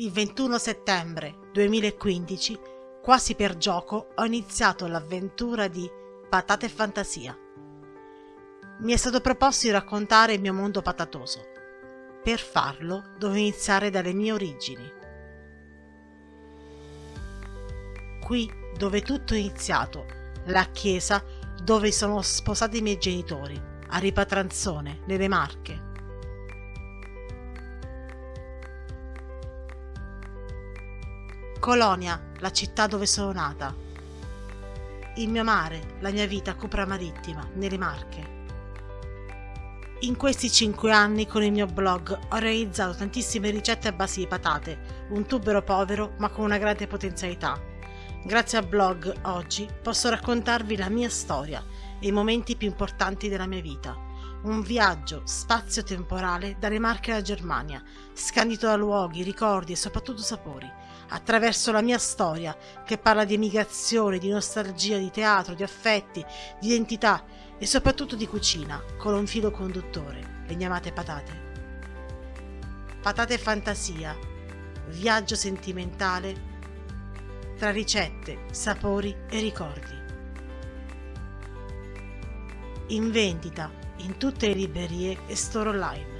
Il 21 settembre 2015, quasi per gioco, ho iniziato l'avventura di Patate e Fantasia. Mi è stato proposto di raccontare il mio mondo patatoso. Per farlo dovevo iniziare dalle mie origini. Qui dove tutto è iniziato, la chiesa dove sono sposati i miei genitori, a Ripatranzone, nelle Marche. Colonia, la città dove sono nata. Il mio mare, la mia vita cupra marittima, nelle Marche. In questi cinque anni con il mio blog ho realizzato tantissime ricette a base di patate, un tubero povero ma con una grande potenzialità. Grazie al blog oggi posso raccontarvi la mia storia e i momenti più importanti della mia vita un viaggio spazio-temporale dalle Marche alla Germania, scandito da luoghi, ricordi e soprattutto sapori, attraverso la mia storia che parla di emigrazione, di nostalgia, di teatro, di affetti, di identità e soprattutto di cucina, con un filo conduttore, le mie amate patate. Patate fantasia, viaggio sentimentale tra ricette, sapori e ricordi. In vendita in tutte le librerie e store online.